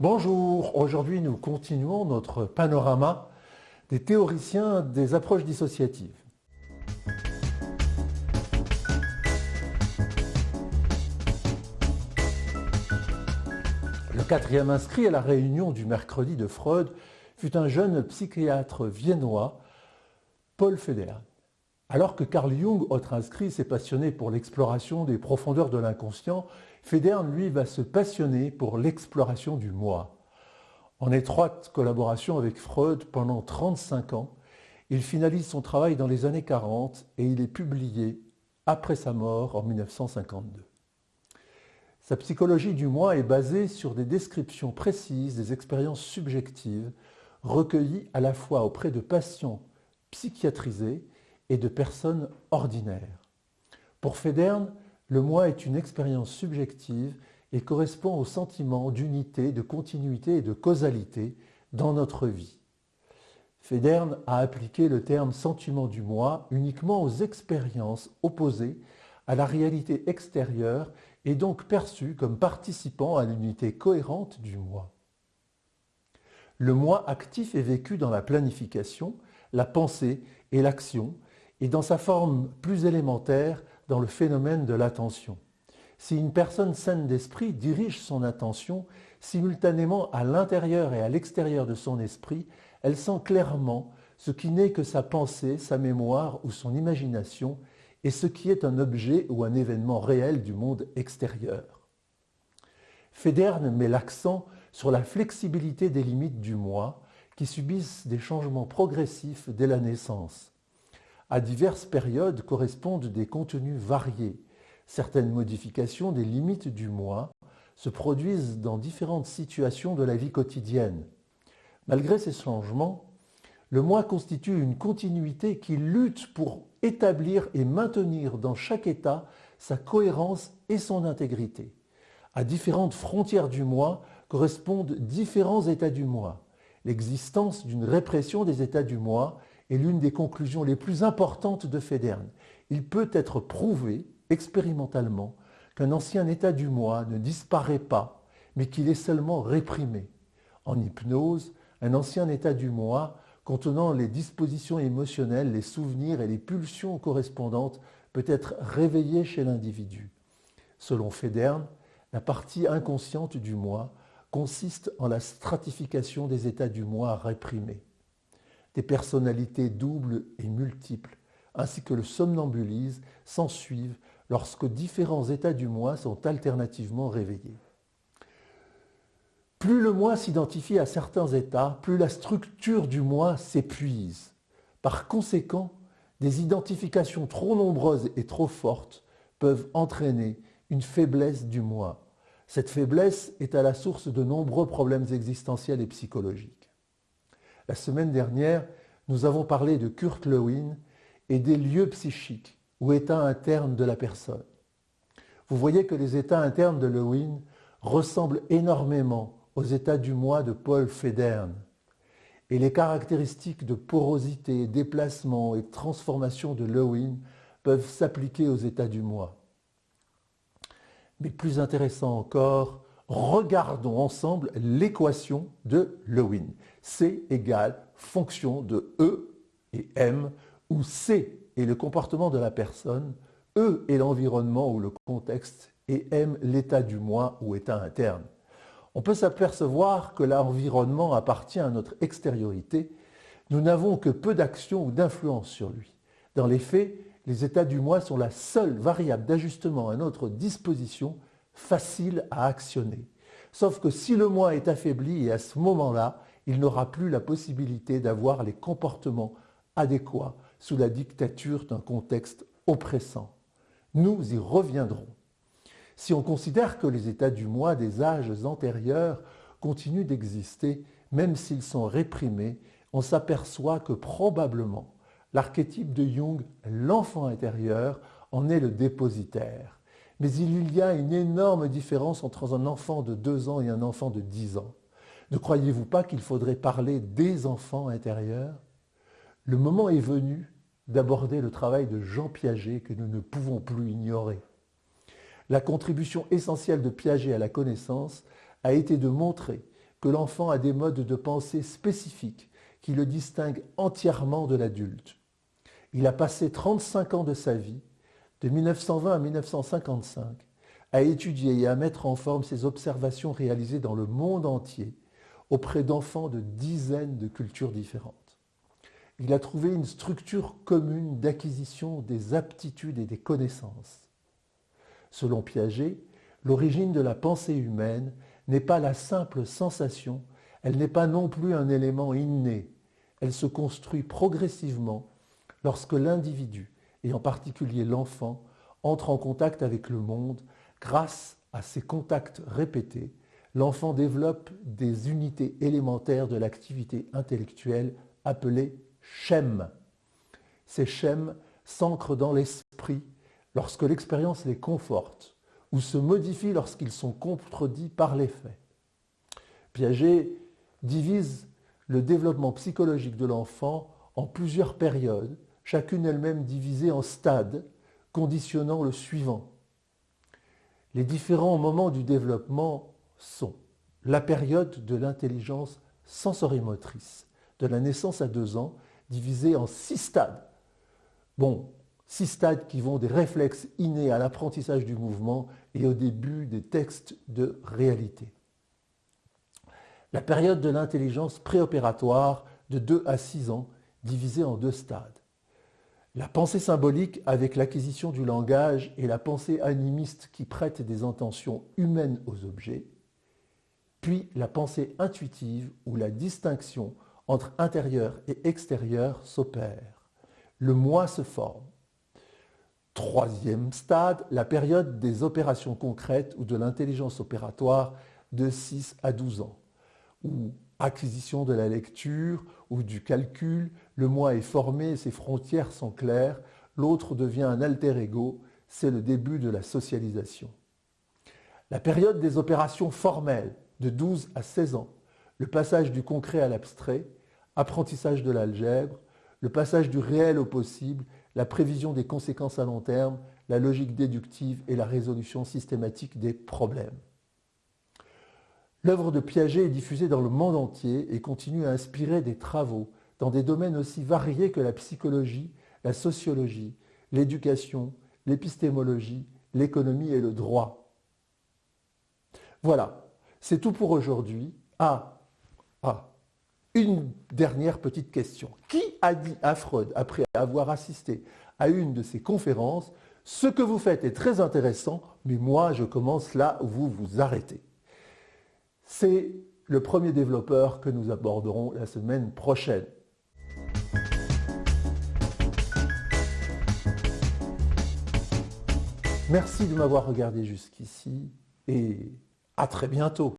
Bonjour, aujourd'hui nous continuons notre panorama des théoriciens des approches dissociatives. Le quatrième inscrit à la réunion du mercredi de Freud fut un jeune psychiatre viennois, Paul Federn. Alors que Carl Jung, autre inscrit, s'est passionné pour l'exploration des profondeurs de l'inconscient, Federn, lui, va se passionner pour l'exploration du moi. En étroite collaboration avec Freud pendant 35 ans, il finalise son travail dans les années 40 et il est publié après sa mort en 1952. Sa psychologie du moi est basée sur des descriptions précises des expériences subjectives recueillies à la fois auprès de patients psychiatrisés et de personnes ordinaires. Pour Federn, le moi est une expérience subjective et correspond au sentiment d'unité, de continuité et de causalité dans notre vie. Federn a appliqué le terme sentiment du moi uniquement aux expériences opposées à la réalité extérieure et donc perçues comme participant à l'unité cohérente du moi. Le moi actif est vécu dans la planification, la pensée et l'action, et dans sa forme plus élémentaire dans le phénomène de l'attention. Si une personne saine d'esprit dirige son attention simultanément à l'intérieur et à l'extérieur de son esprit, elle sent clairement ce qui n'est que sa pensée, sa mémoire ou son imagination, et ce qui est un objet ou un événement réel du monde extérieur. Federn met l'accent sur la flexibilité des limites du moi qui subissent des changements progressifs dès la naissance. À diverses périodes correspondent des contenus variés. Certaines modifications des limites du moi se produisent dans différentes situations de la vie quotidienne. Malgré ces changements, le moi constitue une continuité qui lutte pour établir et maintenir dans chaque état sa cohérence et son intégrité. À différentes frontières du moi correspondent différents états du moi. L'existence d'une répression des états du moi est l'une des conclusions les plus importantes de Federn. Il peut être prouvé expérimentalement qu'un ancien état du moi ne disparaît pas, mais qu'il est seulement réprimé. En hypnose, un ancien état du moi contenant les dispositions émotionnelles, les souvenirs et les pulsions correspondantes peut être réveillé chez l'individu. Selon Federn, la partie inconsciente du moi consiste en la stratification des états du moi réprimés des personnalités doubles et multiples, ainsi que le somnambulisme, s'ensuivent lorsque différents états du moi sont alternativement réveillés. Plus le moi s'identifie à certains états, plus la structure du moi s'épuise. Par conséquent, des identifications trop nombreuses et trop fortes peuvent entraîner une faiblesse du moi. Cette faiblesse est à la source de nombreux problèmes existentiels et psychologiques. La semaine dernière, nous avons parlé de Kurt Lewin et des lieux psychiques ou états internes de la personne. Vous voyez que les états internes de Lewin ressemblent énormément aux états du moi de Paul Federn. Et les caractéristiques de porosité, déplacement et transformation de Lewin peuvent s'appliquer aux états du moi. Mais plus intéressant encore, regardons ensemble l'équation de Lewin. C égale fonction de E et M, où C est le comportement de la personne, E est l'environnement ou le contexte, et M l'état du moi ou état interne. On peut s'apercevoir que l'environnement appartient à notre extériorité. Nous n'avons que peu d'action ou d'influence sur lui. Dans les faits, les états du moi sont la seule variable d'ajustement à notre disposition facile à actionner. Sauf que si le moi est affaibli et à ce moment-là, il n'aura plus la possibilité d'avoir les comportements adéquats sous la dictature d'un contexte oppressant. Nous y reviendrons. Si on considère que les états du moi des âges antérieurs continuent d'exister, même s'ils sont réprimés, on s'aperçoit que probablement l'archétype de Jung, l'enfant intérieur, en est le dépositaire. Mais il y a une énorme différence entre un enfant de 2 ans et un enfant de 10 ans. Ne croyez-vous pas qu'il faudrait parler des enfants intérieurs? Le moment est venu d'aborder le travail de Jean Piaget que nous ne pouvons plus ignorer. La contribution essentielle de Piaget à la connaissance a été de montrer que l'enfant a des modes de pensée spécifiques qui le distinguent entièrement de l'adulte. Il a passé 35 ans de sa vie, de 1920 à 1955, à étudier et à mettre en forme ses observations réalisées dans le monde entier auprès d'enfants de dizaines de cultures différentes. Il a trouvé une structure commune d'acquisition des aptitudes et des connaissances. Selon Piaget, l'origine de la pensée humaine n'est pas la simple sensation, elle n'est pas non plus un élément inné, elle se construit progressivement lorsque l'individu, et en particulier l'enfant, entre en contact avec le monde grâce à ces contacts répétés, l'enfant développe des unités élémentaires de l'activité intellectuelle appelées schèmes. Ces schèmes s'ancrent dans l'esprit lorsque l'expérience les conforte ou se modifient lorsqu'ils sont contredits par les faits. Piaget divise le développement psychologique de l'enfant en plusieurs périodes, chacune elle-même divisée en stades, conditionnant le suivant. Les différents moments du développement sont la période de l'intelligence sensorimotrice, de la naissance à deux ans, divisée en six stades. Bon, six stades qui vont des réflexes innés à l'apprentissage du mouvement et au début des textes de réalité. La période de l'intelligence préopératoire de 2 à 6 ans, divisée en deux stades. La pensée symbolique avec l'acquisition du langage et la pensée animiste qui prête des intentions humaines aux objets, puis la pensée intuitive où la distinction entre intérieur et extérieur s'opère. Le moi se forme. Troisième stade, la période des opérations concrètes ou de l'intelligence opératoire de 6 à 12 ans, où acquisition de la lecture ou du calcul, le moi est formé, ses frontières sont claires, l'autre devient un alter ego, c'est le début de la socialisation. La période des opérations formelles, de 12 à 16 ans, le passage du concret à l'abstrait, apprentissage de l'algèbre, le passage du réel au possible, la prévision des conséquences à long terme, la logique déductive et la résolution systématique des problèmes. L'œuvre de Piaget est diffusée dans le monde entier et continue à inspirer des travaux dans des domaines aussi variés que la psychologie, la sociologie, l'éducation, l'épistémologie, l'économie et le droit. Voilà, c'est tout pour aujourd'hui. Ah, ah, une dernière petite question. Qui a dit à Freud, après avoir assisté à une de ces conférences, ce que vous faites est très intéressant, mais moi je commence là où vous vous arrêtez C'est le premier développeur que nous aborderons la semaine prochaine. Merci de m'avoir regardé jusqu'ici et à très bientôt.